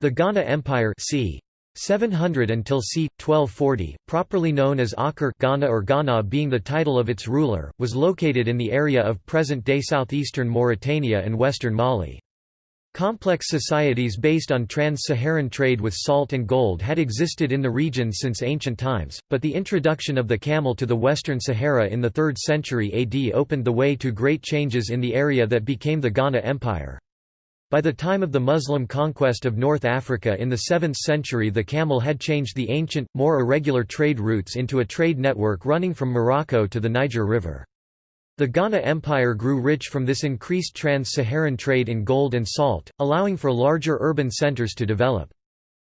The Ghana Empire c. 700 until c. 1240, properly known as Awkar Ghana or Ghana being the title of its ruler, was located in the area of present-day southeastern Mauritania and western Mali. Complex societies based on trans-Saharan trade with salt and gold had existed in the region since ancient times, but the introduction of the camel to the Western Sahara in the 3rd century AD opened the way to great changes in the area that became the Ghana Empire. By the time of the Muslim conquest of North Africa in the 7th century the camel had changed the ancient, more irregular trade routes into a trade network running from Morocco to the Niger River. The Ghana Empire grew rich from this increased trans-Saharan trade in gold and salt, allowing for larger urban centers to develop.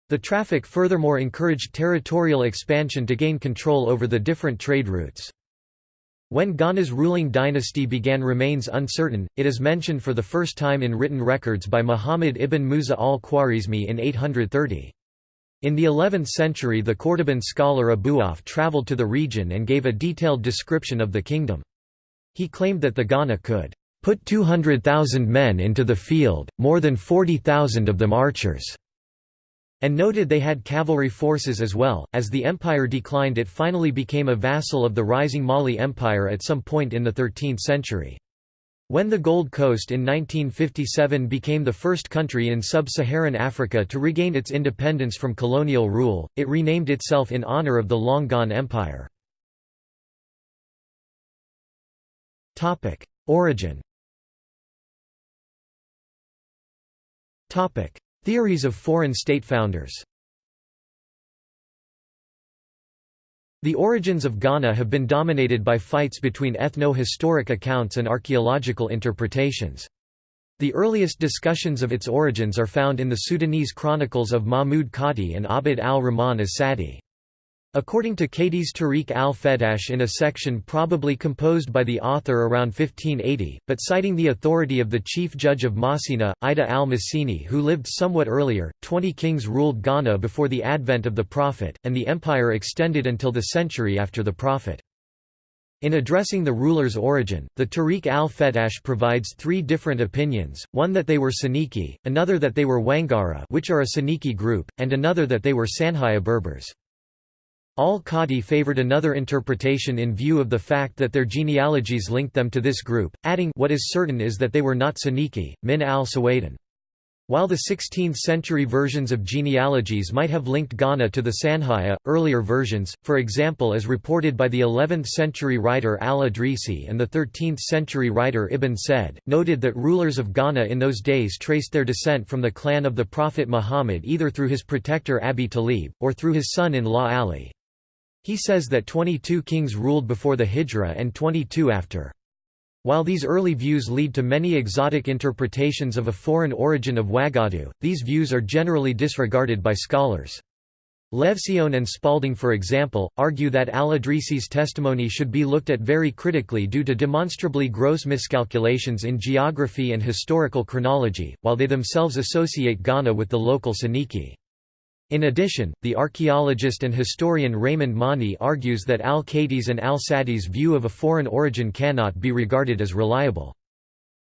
The traffic furthermore encouraged territorial expansion to gain control over the different trade routes. When Ghana's ruling dynasty began remains uncertain, it is mentioned for the first time in written records by Muhammad ibn Musa al-Khwarizmi in 830. In the 11th century the Cordoban scholar Abu Auf travelled to the region and gave a detailed description of the kingdom. He claimed that the Ghana could put 200,000 men into the field, more than 40,000 of them archers and noted they had cavalry forces as well. As the empire declined, it finally became a vassal of the rising Mali Empire at some point in the 13th century. When the Gold Coast in 1957 became the first country in sub-Saharan Africa to regain its independence from colonial rule, it renamed itself in honor of the long-gone empire. Origin Theories of foreign state founders The origins of Ghana have been dominated by fights between ethno-historic accounts and archaeological interpretations. The earliest discussions of its origins are found in the Sudanese chronicles of Mahmud Kati and Abd al-Rahman as-Sadi. According to Kati's Tariq al-Fetash in a section probably composed by the author around 1580, but citing the authority of the chief judge of Masina, Ida al-Masini who lived somewhat earlier, twenty kings ruled Ghana before the advent of the Prophet, and the empire extended until the century after the Prophet. In addressing the ruler's origin, the Tariq al-Fetash provides three different opinions, one that they were Soninke, another that they were Wangara which are a Soninke group, and another that they were Sanhaya Berbers. Al-Kati favored another interpretation in view of the fact that their genealogies linked them to this group, adding what is certain is that they were not Soninke, min al-Sawadan. While the 16th-century versions of genealogies might have linked Ghana to the Sanhaya, earlier versions, for example as reported by the 11th-century writer al-Idrisi and the 13th-century writer Ibn Said, noted that rulers of Ghana in those days traced their descent from the clan of the Prophet Muhammad either through his protector Abi Talib, or through his son-in-law Ali. He says that 22 kings ruled before the Hijra and 22 after. While these early views lead to many exotic interpretations of a foreign origin of Wagadu, these views are generally disregarded by scholars. Levtzion and Spaulding for example, argue that al-Idrisi's testimony should be looked at very critically due to demonstrably gross miscalculations in geography and historical chronology, while they themselves associate Ghana with the local Soninke. In addition, the archaeologist and historian Raymond Mauny argues that al-Kati's and al-Sadi's view of a foreign origin cannot be regarded as reliable.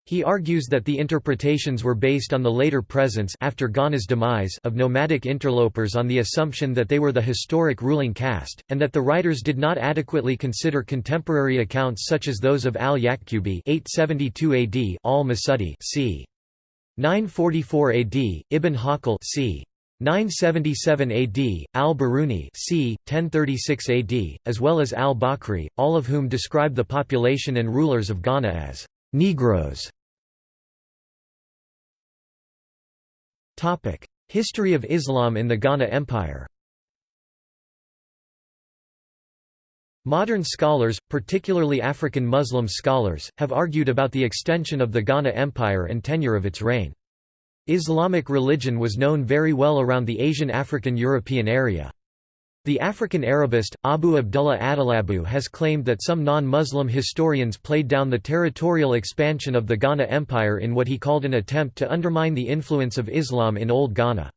He argues that the interpretations were based on the later presence after Ghana's demise of nomadic interlopers on the assumption that they were the historic ruling caste, and that the writers did not adequately consider contemporary accounts such as those of al-Yaqubi 872 AD, al-Masudi c. 944 AD, Ibn Hawqal c. 977 AD, al-Biruni c. 1036 AD, as well as al-Bakri, all of whom describe the population and rulers of Ghana as Negroes. History of Islam in the Ghana Empire Modern scholars, particularly African Muslim scholars, have argued about the extension of the Ghana Empire and tenure of its reign. Islamic religion was known very well around the Asian African European area. The African Arabist, Abu Abdullah Adelabu has claimed that some non-Muslim historians played down the territorial expansion of the Ghana Empire in what he called an attempt to undermine the influence of Islam in Old Ghana.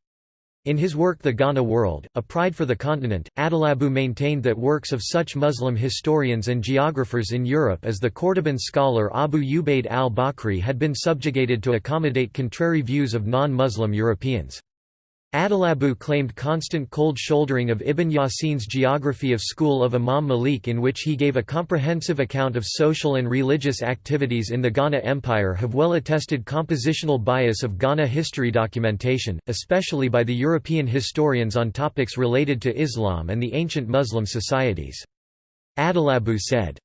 In his work The Ghana World, A Pride for the Continent, Adelabu maintained that works of such Muslim historians and geographers in Europe as the Cordoban scholar Abu Ubaid al-Bakri had been subjugated to accommodate contrary views of non-Muslim Europeans. Adelabu claimed constant cold shouldering of Ibn Yasin's geography of school of Imam Malik in which he gave a comprehensive account of social and religious activities in the Ghana Empire have well attested compositional bias of Ghana history documentation, especially by the European historians on topics related to Islam and the ancient Muslim societies. Adelabu said,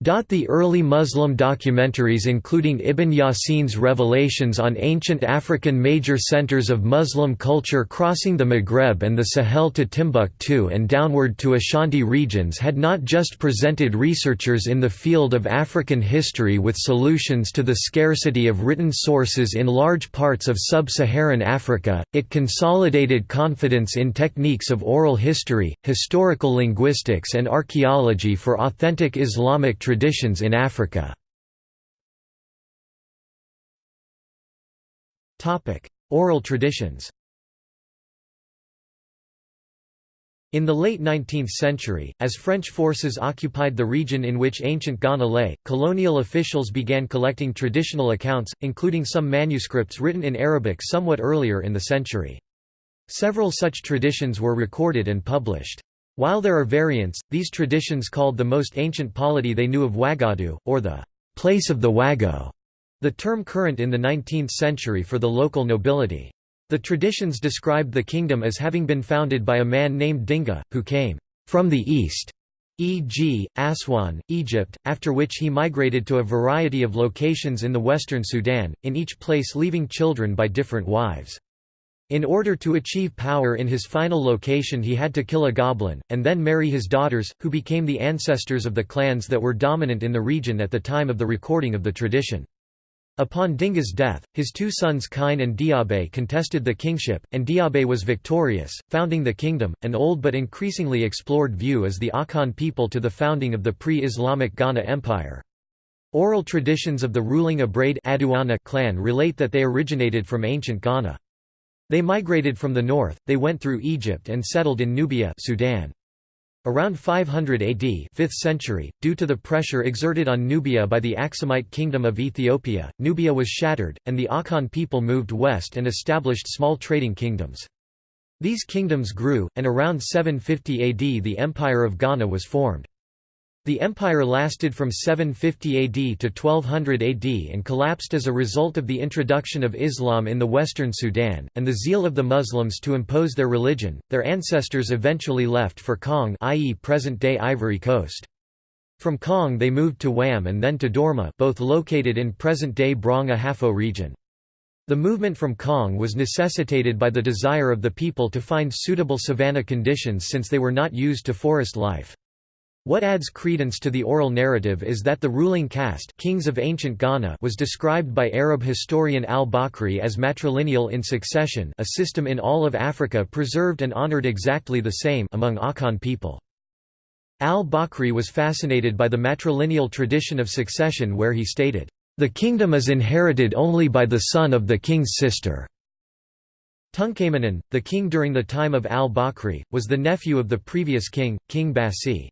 the early Muslim documentaries including Ibn Yasin's revelations on ancient African major centers of Muslim culture crossing the Maghreb and the Sahel to Timbuktu and downward to Ashanti regions had not just presented researchers in the field of African history with solutions to the scarcity of written sources in large parts of sub-Saharan Africa, it consolidated confidence in techniques of oral history, historical linguistics and archaeology for authentic Islamic traditions in Africa. Oral traditions In the late 19th century, as French forces occupied the region in which ancient Ghana lay, colonial officials began collecting traditional accounts, including some manuscripts written in Arabic somewhat earlier in the century. Several such traditions were recorded and published. While there are variants, these traditions called the most ancient polity they knew of Wagadu, or the place of the Wago, the term current in the 19th century for the local nobility. The traditions described the kingdom as having been founded by a man named Dinga, who came from the east, e.g., Aswan, Egypt, after which he migrated to a variety of locations in the western Sudan, in each place leaving children by different wives. In order to achieve power in his final location he had to kill a goblin, and then marry his daughters, who became the ancestors of the clans that were dominant in the region at the time of the recording of the tradition. Upon Dinga's death, his two sons Kine and Diabe contested the kingship, and Diabe was victorious, founding the kingdom. An old but increasingly explored view is the Akan people to the founding of the pre-Islamic Ghana Empire. Oral traditions of the ruling Abraid clan relate that they originated from ancient Ghana. They migrated from the north, they went through Egypt and settled in Nubia Sudan. Around 500 AD 5th century, due to the pressure exerted on Nubia by the Aksumite kingdom of Ethiopia, Nubia was shattered, and the Akan people moved west and established small trading kingdoms. These kingdoms grew, and around 750 AD the Empire of Ghana was formed. The empire lasted from 750 AD to 1200 AD and collapsed as a result of the introduction of Islam in the western Sudan, and the zeal of the Muslims to impose their religion. Their ancestors eventually left for Kong i.e. present-day Ivory Coast. From Kong they moved to Wam and then to Dormaa both located in present-day Brong Ahafo region. The movement from Kong was necessitated by the desire of the people to find suitable savanna conditions since they were not used to forest life. What adds credence to the oral narrative is that the ruling caste kings of ancient Ghana was described by Arab historian al-Bakri as matrilineal in succession a system in all of Africa preserved and honored exactly the same among Akan people. Al-Bakri was fascinated by the matrilineal tradition of succession where he stated, "...the kingdom is inherited only by the son of the king's sister." Tunka Manin, the king during the time of al-Bakri, was the nephew of the previous king, King Basi.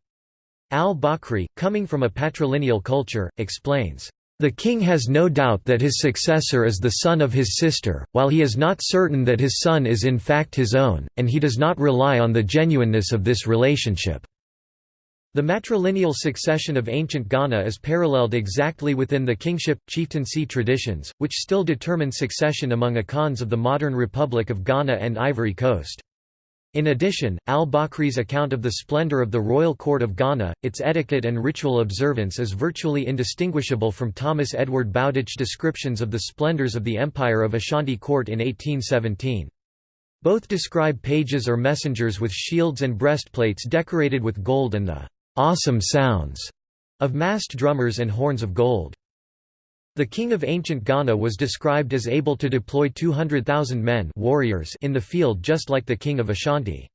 Al-Bakri, coming from a patrilineal culture, explains, "...the king has no doubt that his successor is the son of his sister, while he is not certain that his son is in fact his own, and he does not rely on the genuineness of this relationship." The matrilineal succession of ancient Ghana is paralleled exactly within the kingship-chieftaincy traditions, which still determine succession among Akans of the modern Republic of Ghana and Ivory Coast. In addition, al-Bakri's account of the splendor of the royal court of Ghana, its etiquette and ritual observance is virtually indistinguishable from Thomas Edward Bowditch's descriptions of the splendors of the empire of Ashanti court in 1817. Both describe pages or messengers with shields and breastplates decorated with gold and the awesome sounds of massed drummers and horns of gold. The king of ancient Ghana was described as able to deploy 200,000 men warriors in the field just like the king of Ashanti.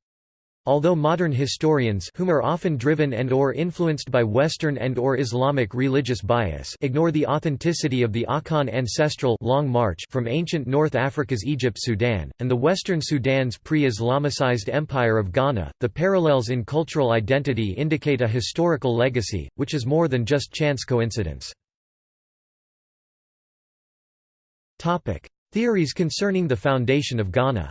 Although modern historians whom are often driven and or influenced by Western and or Islamic religious bias ignore the authenticity of the Akan ancestral long march from ancient North Africa's Egypt-Sudan, and the Western Sudan's pre-Islamicized empire of Ghana, the parallels in cultural identity indicate a historical legacy, which is more than just chance coincidence. Theories concerning the foundation of Ghana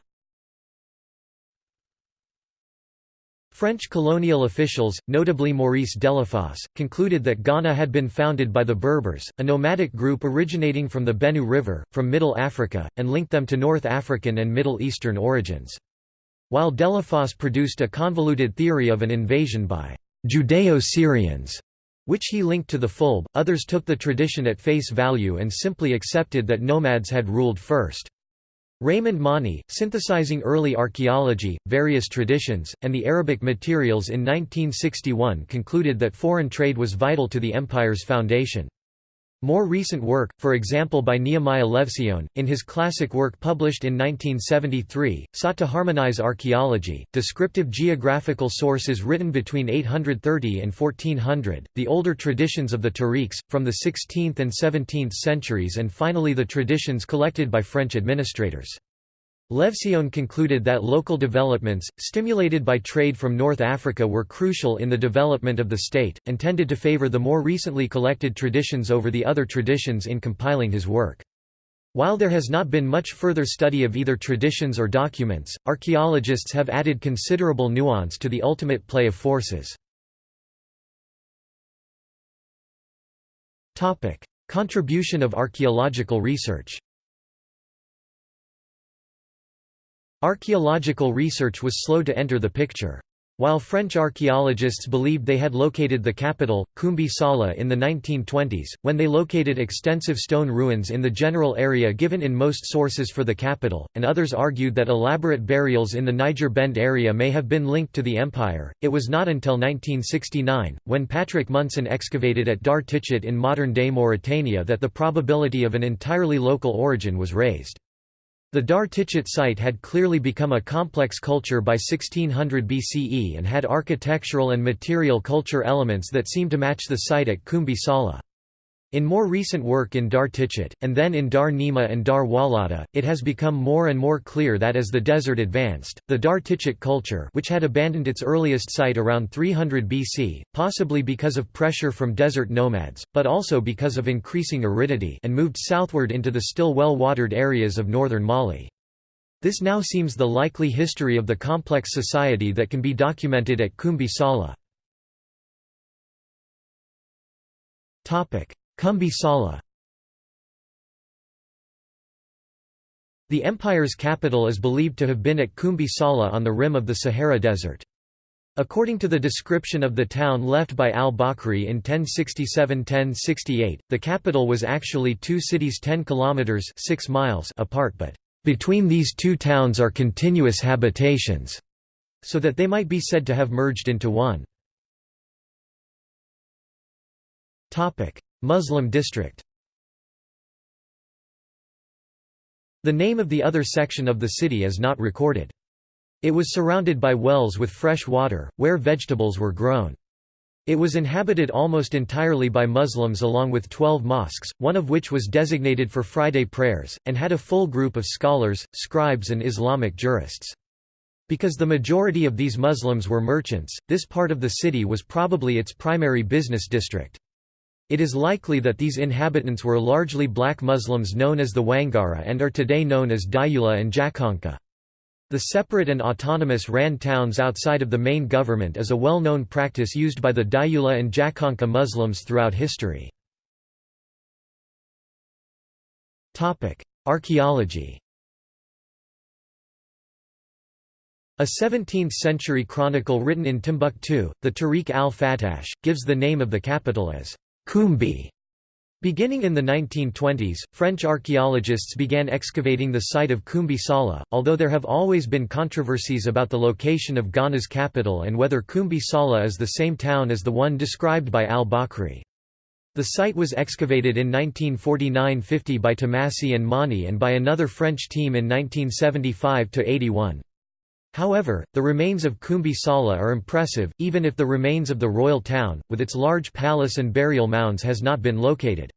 French colonial officials, notably Maurice Delafosse, concluded that Ghana had been founded by the Berbers, a nomadic group originating from the Benue River, from Middle Africa, and linked them to North African and Middle Eastern origins. While Delafosse produced a convoluted theory of an invasion by Judeo-Syrians, which he linked to the Fulbe, others took the tradition at face value and simply accepted that nomads had ruled first. Raymond Mauny, synthesizing early archaeology, various traditions, and the Arabic materials in 1961 concluded that foreign trade was vital to the empire's foundation. More recent work, for example by Nehemiah Levtzion, in his classic work published in 1973, sought to harmonize archaeology, descriptive geographical sources written between 830 and 1400, the older traditions of the Tariqs, from the 16th and 17th centuries and finally the traditions collected by French administrators. Levtzion concluded that local developments, stimulated by trade from North Africa were crucial in the development of the state, and tended to favor the more recently collected traditions over the other traditions in compiling his work. While there has not been much further study of either traditions or documents, archaeologists have added considerable nuance to the ultimate play of forces. Contribution of archaeological research Archaeological research was slow to enter the picture. While French archaeologists believed they had located the capital, Kumbi Saleh in the 1920s, when they located extensive stone ruins in the general area given in most sources for the capital, and others argued that elaborate burials in the Niger Bend area may have been linked to the empire, it was not until 1969, when Patrick Munson excavated at Dhar in modern-day Mauritania that the probability of an entirely local origin was raised. The Dhar Tichitt site had clearly become a complex culture by 1600 BCE and had architectural and material culture elements that seem to match the site at Kumbi Saleh. In more recent work in Dhar Tichitt, and then in Dhar Nema and Dhar Walata, it has become more and more clear that as the desert advanced, the Dhar Tichitt culture which had abandoned its earliest site around 300 BC, possibly because of pressure from desert nomads, but also because of increasing aridity and moved southward into the still well-watered areas of northern Mali. This now seems the likely history of the complex society that can be documented at Kumbi Saleh. Kumbi Saleh The empire's capital is believed to have been at Kumbi Saleh on the rim of the Sahara Desert. According to the description of the town left by al-Bakri in 1067–1068, the capital was actually two cities 10 kilometers 6 miles apart but between these two towns are continuous habitations, so that they might be said to have merged into one. Muslim district The name of the other section of the city is not recorded. It was surrounded by wells with fresh water, where vegetables were grown. It was inhabited almost entirely by Muslims along with twelve mosques, one of which was designated for Friday prayers, and had a full group of scholars, scribes and Islamic jurists. Because the majority of these Muslims were merchants, this part of the city was probably its primary business district. It is likely that these inhabitants were largely black Muslims known as the Wangara and are today known as Dyula and Jakhanke. The separate and autonomous ran towns outside of the main government is a well-known practice used by the Dyula and Jakhanke Muslims throughout history. Archaeology A 17th-century chronicle written in Timbuktu, the Tariq al-Fatash, gives the name of the capital as Kumbi. Beginning in the 1920s, French archaeologists began excavating the site of Kumbi Saleh, although there have always been controversies about the location of Ghana's capital and whether Kumbi Saleh is the same town as the one described by al-Bakri. The site was excavated in 1949–50 by Thomassey and Mauny and by another French team in 1975–81. However, the remains of Kumbi Saleh are impressive, even if the remains of the royal town, with its large palace and burial mounds has not been located.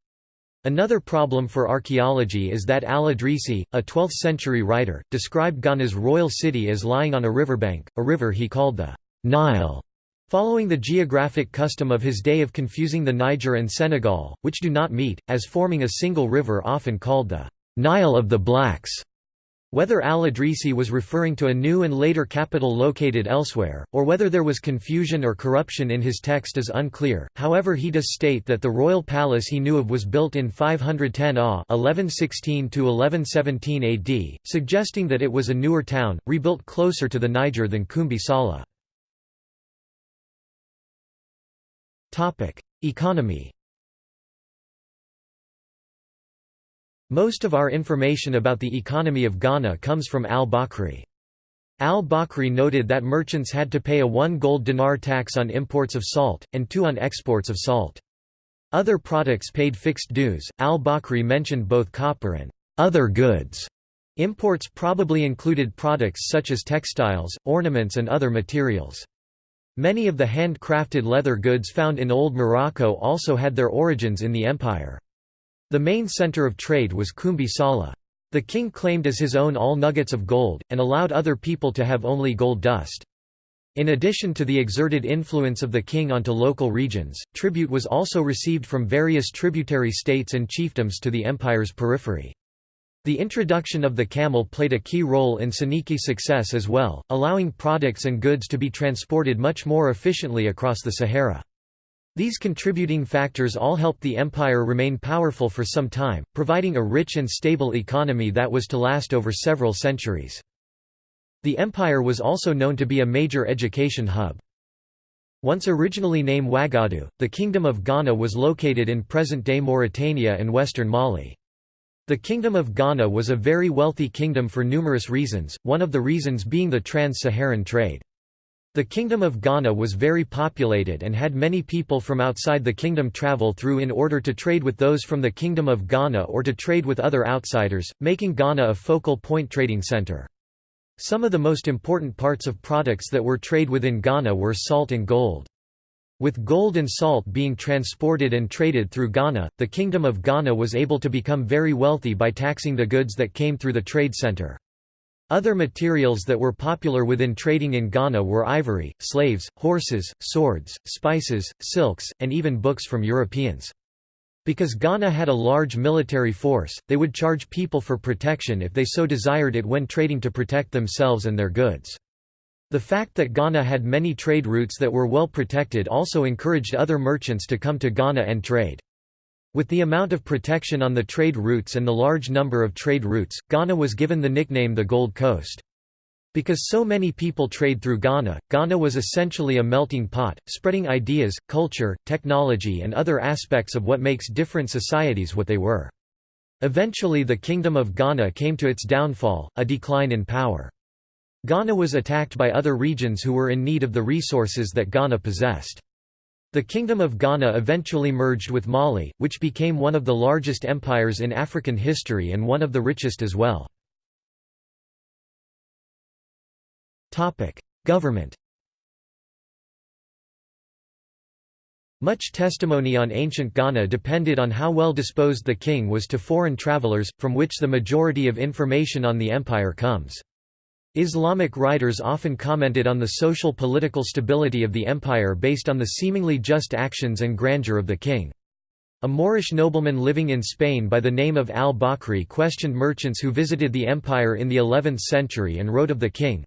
Another problem for archaeology is that al-Idrisi, a 12th-century writer, described Ghana's royal city as lying on a riverbank, a river he called the Nile, following the geographic custom of his day of confusing the Niger and Senegal, which do not meet, as forming a single river often called the Nile of the Blacks. Whether al-Idrisi was referring to a new and later capital located elsewhere, or whether there was confusion or corruption in his text is unclear, however he does state that the royal palace he knew of was built in 510 AH 1116 AD, suggesting that it was a newer town, rebuilt closer to the Niger than Kumbi Saleh. Economy Most of our information about the economy of Ghana comes from al-Bakri. Al-Bakri noted that merchants had to pay a 1 gold dinar tax on imports of salt, and 2 on exports of salt. Other products paid fixed dues. Al-Bakri mentioned both copper and other goods. Imports probably included products such as textiles, ornaments and other materials. Many of the handcrafted leather goods found in Old Morocco also had their origins in the empire. The main center of trade was Kumbi Saleh. The king claimed as his own all nuggets of gold, and allowed other people to have only gold dust. In addition to the exerted influence of the king onto local regions, tribute was also received from various tributary states and chiefdoms to the empire's periphery. The introduction of the camel played a key role in Soninke's success as well, allowing products and goods to be transported much more efficiently across the Sahara. These contributing factors all helped the empire remain powerful for some time, providing a rich and stable economy that was to last over several centuries. The empire was also known to be a major education hub. Once originally named Ouagadougou, the Kingdom of Ghana was located in present-day Mauritania and western Mali. The Kingdom of Ghana was a very wealthy kingdom for numerous reasons, one of the reasons being the trans-Saharan trade. The Kingdom of Ghana was very populated and had many people from outside the kingdom travel through in order to trade with those from the Kingdom of Ghana or to trade with other outsiders, making Ghana a focal point trading center. Some of the most important parts of products that were trade within Ghana were salt and gold. With gold and salt being transported and traded through Ghana, the Kingdom of Ghana was able to become very wealthy by taxing the goods that came through the trade center. Other materials that were popular within trading in Ghana were ivory, slaves, horses, swords, spices, silks, and even books from Europeans. Because Ghana had a large military force, they would charge people for protection if they so desired it when trading to protect themselves and their goods. The fact that Ghana had many trade routes that were well protected also encouraged other merchants to come to Ghana and trade. With the amount of protection on the trade routes and the large number of trade routes, Ghana was given the nickname the Gold Coast. Because so many people trade through Ghana, Ghana was essentially a melting pot, spreading ideas, culture, technology and other aspects of what makes different societies what they were. Eventually the Kingdom of Ghana came to its downfall, a decline in power. Ghana was attacked by other regions who were in need of the resources that Ghana possessed. The Kingdom of Ghana eventually merged with Mali, which became one of the largest empires in African history and one of the richest as well. Government Much testimony on ancient Ghana depended on how well disposed the king was to foreign travelers, from which the majority of information on the empire comes. Islamic writers often commented on the social-political stability of the empire based on the seemingly just actions and grandeur of the king. A Moorish nobleman living in Spain by the name of al-Bakri questioned merchants who visited the empire in the 11th century and wrote of the king,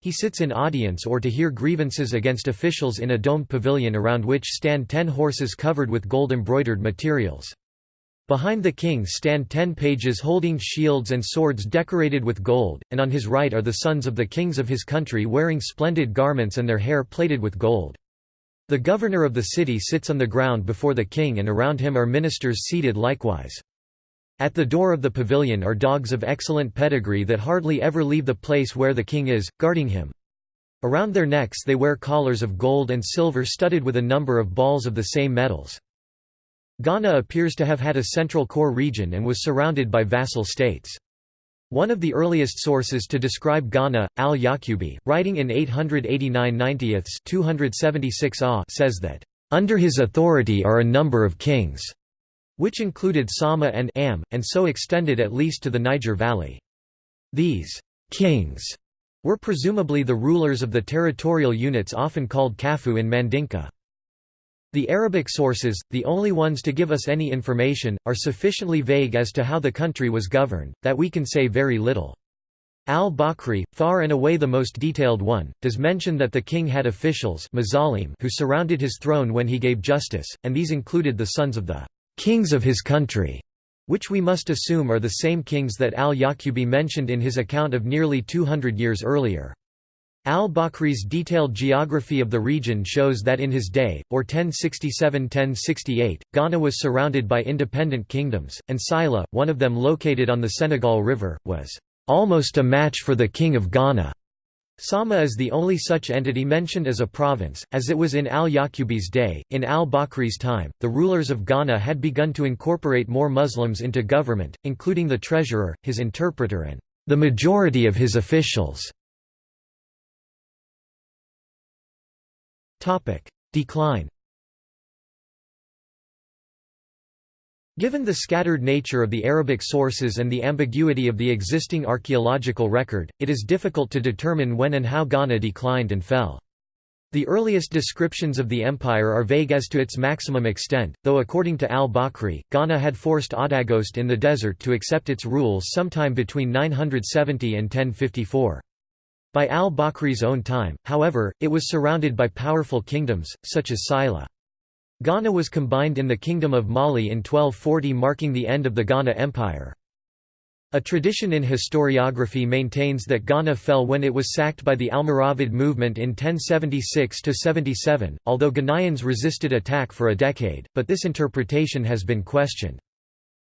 He sits in audience or to hear grievances against officials in a domed pavilion around which stand ten horses covered with gold-embroidered materials. Behind the king stand ten pages holding shields and swords decorated with gold, and on his right are the sons of the kings of his country wearing splendid garments and their hair plated with gold. The governor of the city sits on the ground before the king and around him are ministers seated likewise. At the door of the pavilion are dogs of excellent pedigree that hardly ever leave the place where the king is, guarding him. Around their necks they wear collars of gold and silver studded with a number of balls of the same metals. Ghana appears to have had a central core region and was surrounded by vassal states. One of the earliest sources to describe Ghana, al-Yaqubi, writing in 889 90 276 AH says that, "...under his authority are a number of kings," which included Sama and Am, and so extended at least to the Niger Valley. These «kings» were presumably the rulers of the territorial units often called Kafu in Mandinka. The Arabic sources, the only ones to give us any information, are sufficiently vague as to how the country was governed, that we can say very little. Al-Bakri, far and away the most detailed one, does mention that the king had officials who surrounded his throne when he gave justice, and these included the sons of the kings of his country, which we must assume are the same kings that al-Yaqubi mentioned in his account of nearly 200 years earlier. Al-Bakri's detailed geography of the region shows that in his day, or 1067–1068, Ghana was surrounded by independent kingdoms, and Sila, one of them located on the Senegal River, was "...almost a match for the king of Ghana." Sama is the only such entity mentioned as a province, as it was in al-Yaqubi's day. In al-Bakri's time, the rulers of Ghana had begun to incorporate more Muslims into government, including the treasurer, his interpreter and the majority of his officials. Decline Given the scattered nature of the Arabic sources and the ambiguity of the existing archaeological record, it is difficult to determine when and how Ghana declined and fell. The earliest descriptions of the empire are vague as to its maximum extent, though according to al-Bakri, Ghana had forced Awdaghust in the desert to accept its rules sometime between 970 and 1054. By al-Bakri's own time, however, it was surrounded by powerful kingdoms, such as Sila. Ghana was combined in the Kingdom of Mali in 1240 marking the end of the Ghana Empire. A tradition in historiography maintains that Ghana fell when it was sacked by the Almoravid movement in 1076–77, although Ghanaians resisted attack for a decade, but this interpretation has been questioned.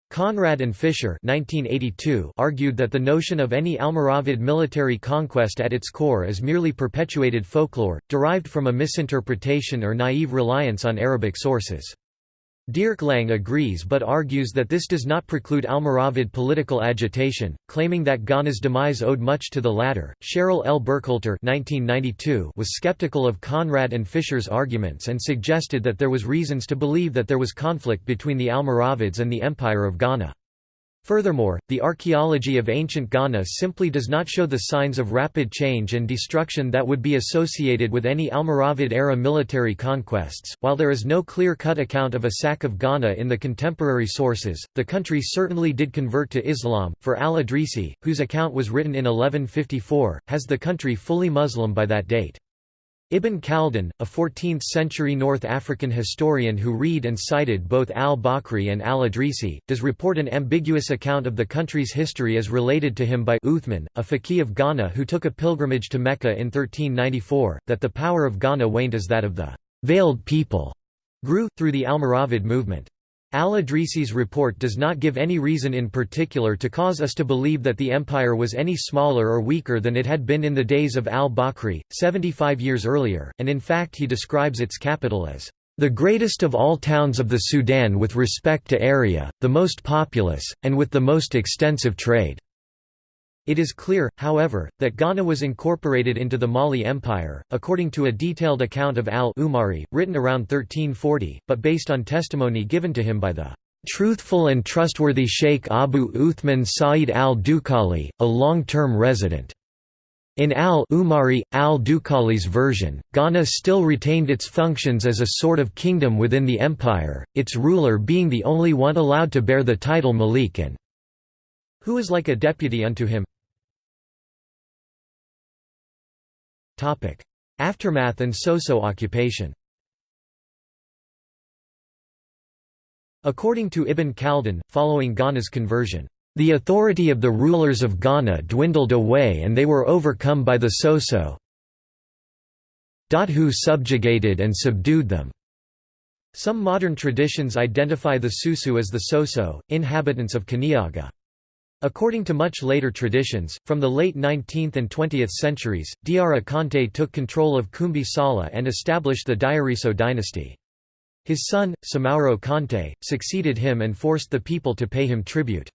Conrad and Fisher 1982 argued that the notion of any Almoravid military conquest at its core is merely perpetuated folklore, derived from a misinterpretation or naive reliance on Arabic sources. Dierk Lange agrees but argues that this does not preclude Almoravid political agitation, claiming that Ghana's demise owed much to the latter. Sheryl L. Burkhalter was skeptical of Conrad and Fisher's arguments and suggested that there was reasons to believe that there was conflict between the Almoravids and the Empire of Ghana. Furthermore, the archaeology of ancient Ghana simply does not show the signs of rapid change and destruction that would be associated with any Almoravid-era military conquests. While there is no clear-cut account of a sack of Ghana in the contemporary sources, the country certainly did convert to Islam, for al-Idrisi, whose account was written in 1154, has the country fully Muslim by that date. Ibn Khaldun, a 14th-century North African historian who read and cited both al-Bakri and al-Idrisi, does report an ambiguous account of the country's history as related to him by Uthman, a faqih of Ghana who took a pilgrimage to Mecca in 1394, that the power of Ghana waned as that of the «veiled people» grew, through the Almoravid movement. Al-Idrisi's report does not give any reason in particular to cause us to believe that the empire was any smaller or weaker than it had been in the days of al-Bakri, 75 years earlier, and in fact he describes its capital as the greatest of all towns of the Sudan with respect to area, the most populous, and with the most extensive trade. It is clear, however, that Ghana was incorporated into the Mali Empire, according to a detailed account of al-Umari, written around 1340, but based on testimony given to him by the truthful and trustworthy Sheikh Abu Uthman Sa'id al-Dukali, a long-term resident. In al-Umari, al-Dukali's version, Ghana still retained its functions as a sort of kingdom within the empire, its ruler being the only one allowed to bear the title Malik and who is like a deputy unto him. Aftermath and Soso occupation According to Ibn Khaldun, following Ghana's conversion, "...the authority of the rulers of Ghana dwindled away and they were overcome by the Soso who subjugated and subdued them." Some modern traditions identify the Susu as the Soso, inhabitants of Kaniaga. According to much later traditions, from the late 19th and 20th centuries, Diarra Kante took control of Kumbi Saleh and established the Diariso dynasty. His son, Soumaoro Kante, succeeded him and forced the people to pay him tribute.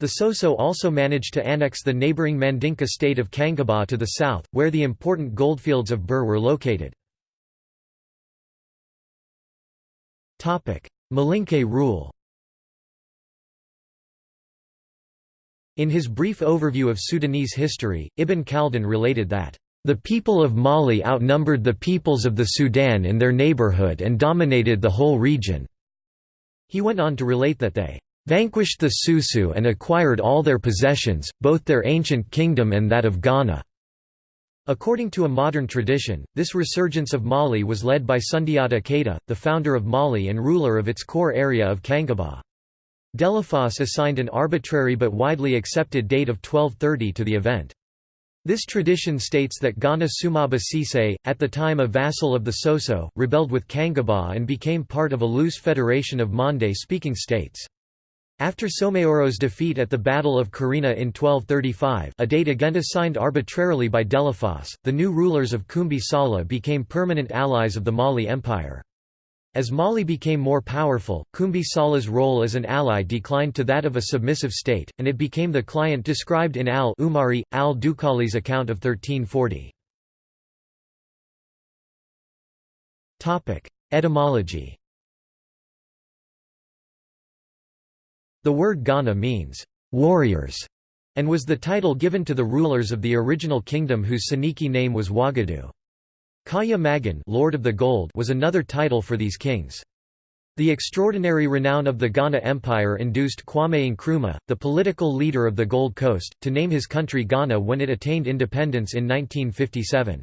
The Soso also managed to annex the neighboring Mandinka state of Kangaba to the south, where the important goldfields of Bur were located. Malinke rule In his brief overview of Sudanese history, Ibn Khaldun related that, The people of Mali outnumbered the peoples of the Sudan in their neighborhood and dominated the whole region." He went on to relate that they "...vanquished the Susu and acquired all their possessions, both their ancient kingdom and that of Ghana." According to a modern tradition, this resurgence of Mali was led by Sundiata Keita, the founder of Mali and ruler of its core area of Kangaba. Delafosse assigned an arbitrary but widely accepted date of 1230 to the event. This tradition states that Ghana Sumaba Sise, at the time a vassal of the Soso, rebelled with Kangaba and became part of a loose federation of Mande-speaking states. After Soumeyoro's defeat at the Battle of Kirina in 1235 a date again assigned arbitrarily by Delafosse, the new rulers of Kumbi Saleh became permanent allies of the Mali Empire. As Mali became more powerful, Kumbi Saleh's role as an ally declined to that of a submissive state, and it became the client described in al-Umari, al-Dukali's account of 1340. Etymology The word Ghana means, "...warriors", and was the title given to the rulers of the original kingdom whose Soninke name was Ouagadougou. Kaya Magan Lord of the Gold was another title for these kings. The extraordinary renown of the Ghana Empire induced Kwame Nkrumah, the political leader of the Gold Coast, to name his country Ghana when it attained independence in 1957.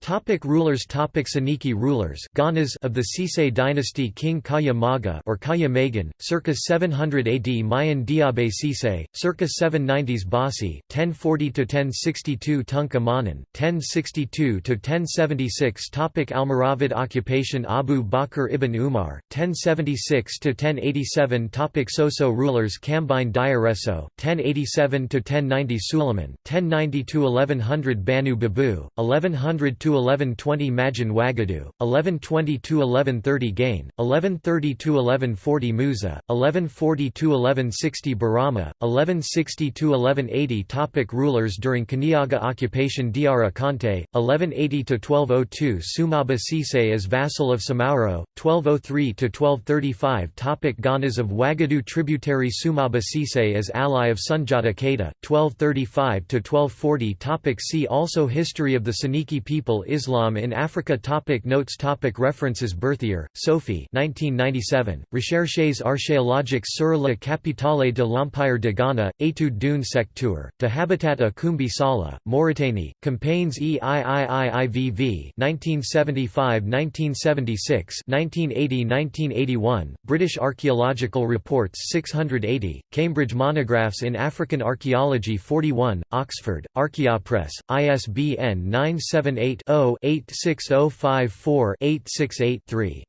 Topic rulers Topic Soninke rulers Ghanas of the Sise dynasty King Kaya Maga or Kaya Magan, circa 700 AD Mayan Diabe Sise, circa 790s Basi, 1040–1062 Tunka Manan, 1062–1076 Topic Almoravid occupation Abu Bakr ibn Umar, 1076–1087 Topic Soso rulers Kambine Diareso, 1087–1090 Suleiman, 1090–1100 Banu Babu, 1100 1120 Majin Wagadu, 1120–1130 Gain, 1130–1140 Musa, 1140–1160 Barama, 1160–1180 Topic Rulers during Kaniaga occupation Diara Kante, 1180–1202 Sumaba Sise as vassal of Soumaoro, 1203–1235 Topic Ghanas of Wagadu Tributary Sumaba Sise as ally of Sundiata Keita, 1235–1240 Topic See also History of the Soninke people Islam in Africa topic Notes topic References Berthier, Sophie 1997, Recherches archéologiques sur la capitale de l'Empire de Ghana, étude d'une secteur, de habitat à Kumbi Saleh, Mauritanie, Campagnes EIIIIVV 1975–1976 1980–1981, British Archaeological Reports 680, Cambridge Monographs in African Archaeology 41, Oxford, Archaeopress, ISBN 978 0-86054-868-3.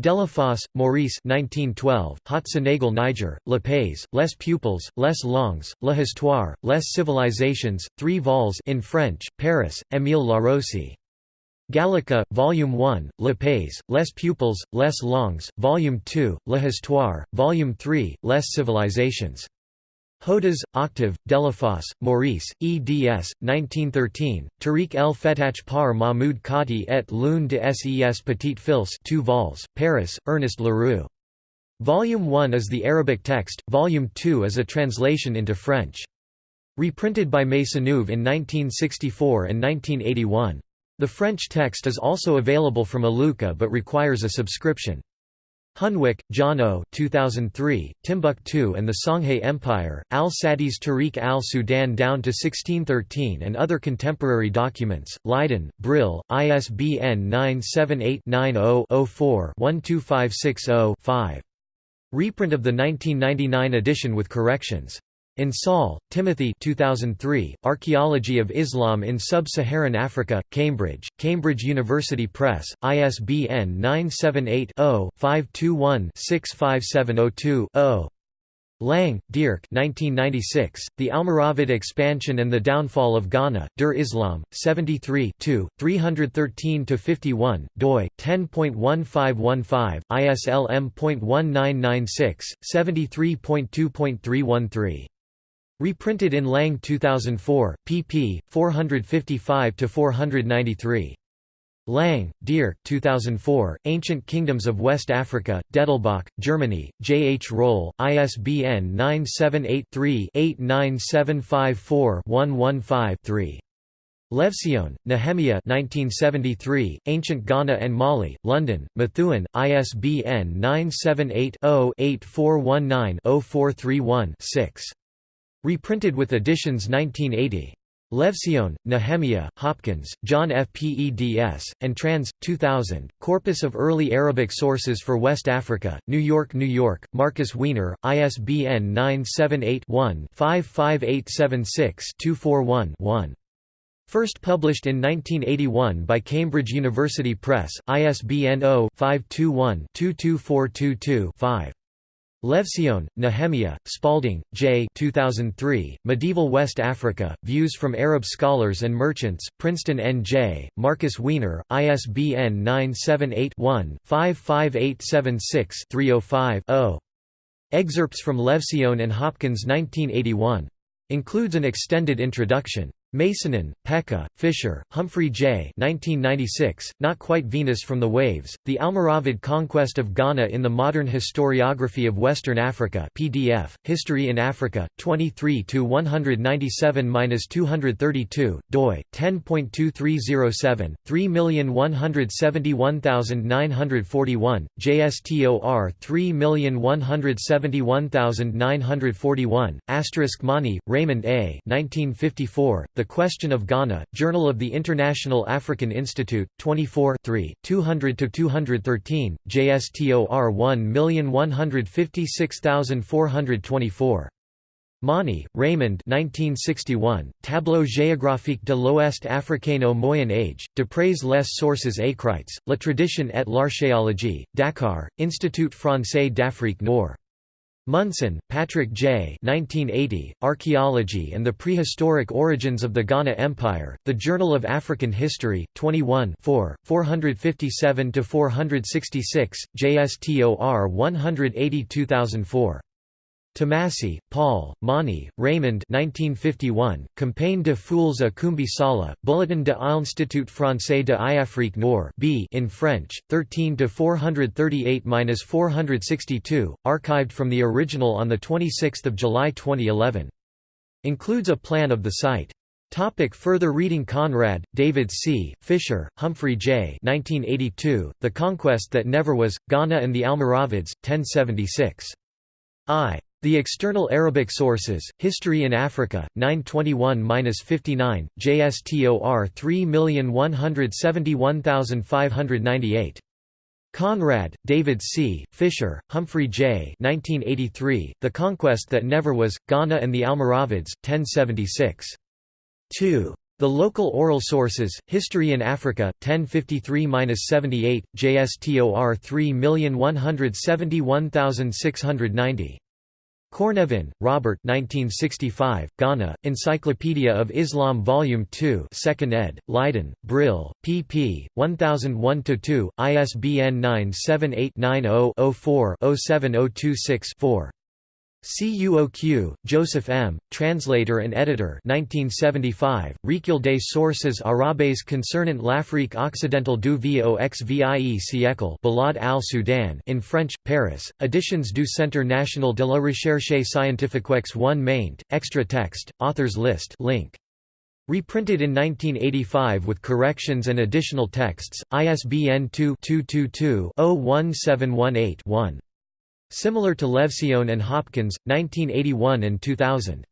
Delafosse, Maurice 1912, Haut Sénégal Niger, Le Pays, Les Peuples, Les Langues, La Histoire, Les Civilisations, 3 vols in French, Paris, Émile Larose. Gallica, Volume 1, Le Pays, Les Peuples, Les Langues, Volume 2, La Histoire, Volume 3, Les Civilisations. Houdas, Octave, Delafosse, Maurice, eds. 1913, Tariq el Fetach par Mahmoud Khati et l'une de ses petites fils 2 vols, Paris, Ernest Leroux. Volume 1 is the Arabic text, Volume 2 is a translation into French. Reprinted by Maisonneuve in 1964 and 1981. The French text is also available from Aluka but requires a subscription. Hunwick, Jono 2003, Timbuktu and the Songhay Empire, al-Sadis Tariq al-Sudan down to 1613 and other contemporary documents, Leiden, Brill, ISBN 978-90-04-12560-5. Reprint of the 1999 edition with corrections. Insoll, Timothy 2003, Archaeology of Islam in Sub-Saharan Africa, Cambridge, Cambridge University Press, ISBN 978-0-521-65702-0. Lange, Dierk 1996, The Almoravid Expansion and the Downfall of Ghana, Der Islam, 73 313–51, doi, 10.1515, ISLM.1996, 73.2.313. Reprinted in Lange 2004, pp. 455–493. Lange, Dierk 2004, Ancient Kingdoms of West Africa, Dettelbach, Germany, J. H. Roll, ISBN 978 3 89754 115 3. Levtzion, Nehemiah 1973, Ancient Ghana and Mali, London, Methuen, ISBN 978-0-8419-0431-6. Reprinted with additions 1980. Levtzion, Nehemiah, Hopkins, John F. Peds, and Trans. 2000, Corpus of Early Arabic Sources for West Africa, New York, New York, Markus Wiener, ISBN 978-1-55876-241-1. First published in 1981 by Cambridge University Press, ISBN 0-521-22422-5. Levtzion, Nehemiah, Spaulding, J. 2003, Medieval West Africa, Views from Arab Scholars and Merchants, Princeton N.J., Markus Wiener, ISBN 978-1-55876-305-0. Excerpts from Levtzion and Hopkins 1981. Includes an extended introduction. Masonen, Pekka, Fisher, Humphrey J. 1996, Not Quite Venus from the Waves, The Almoravid Conquest of Ghana in the Modern Historiography of Western Africa PDF, History in Africa, 23–197–232, doi, 10.2307, 3171941, JSTOR 3171941, Asterisk Mauny, Raymond A. 1954, the Question of Ghana, Journal of the International African Institute, 24 200–213, JSTOR 1156424. Mauny, Raymond 1961, Tableau géographique de l'Ouest africain au Moyen Âge, D'après les sources écrites, La tradition et l'archéologie, Dakar, Institut français d'Afrique Nord. Munson, Patrick J. 1980, Archaeology and the Prehistoric Origins of the Ghana Empire, The Journal of African History, 21 457–466, JSTOR 182004. Thomassey, Paul, Mauny, Raymond 1951, Campagne de Foules à Kumbi Saleh, Bulletin de l'Institut français de l'Afrique Nord B in French, 13–438–462, archived from the original on 26 July 2011. Includes a plan of the site. Topic further reading Conrad, David C., Fisher, Humphrey J. 1982, The Conquest That Never Was, Ghana and the Almoravids, 1076. I. The External Arabic Sources, History in Africa, 921–59, JSTOR 3171598. Conrad, David C., Fisher, Humphrey J. 1983, the Conquest That Never Was, Ghana and the Almoravids, 1076. 2. The Local Oral Sources, History in Africa, 1053–78, JSTOR 3171690. Cornevin, Robert 1965, Ghana, Encyclopedia of Islam Volume 2 2nd ed., Leiden, Brill, pp. 1001–2, ISBN 978 90 4 07026 4. CUOQ, Joseph M., translator and editor 1975, Recueil des sources arabes concernant l'Afrique occidentale du XVIe siècle Balad al-Sudan in French, Paris, Editions du Centre National de la Recherche Scientifique X 1 maint, extra text, authors list link. Reprinted in 1985 with corrections and additional texts, ISBN 2-222-01718-1. Similar to Levtzion and Hopkins, 1981 and 2000.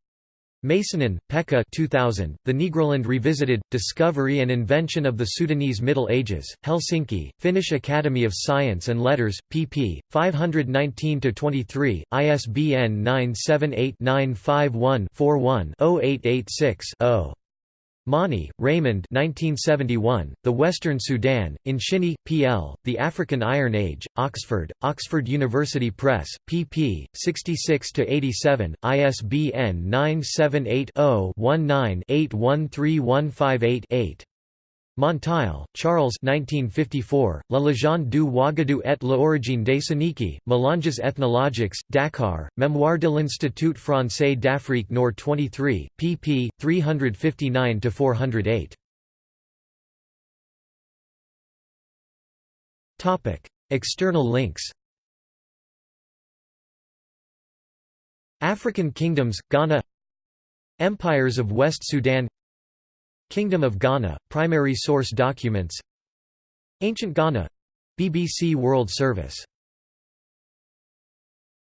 Masonen, Pekka 2000, The Negroland Revisited, Discovery and Invention of the Sudanese Middle Ages, Helsinki, Finnish Academy of Science and Letters, pp. 519–23, ISBN 978-951-41-0886-0. Mauny, Raymond 1971, The Western Sudan, in Shinnie, P.L., The African Iron Age, Oxford, Oxford University Press, pp. 66–87, ISBN 978 0 19 813158 8. Monteil, Charles 1954, La légende du Ouagadou et l'origine des Soninké, Mélanges ethnologiques, Dakar, Mémoire de l'Institut français d'Afrique Nord 23, pp. 359–408. External links African kingdoms, Ghana Empires of West Sudan Kingdom of Ghana, primary source documents. Ancient Ghana. BBC World Service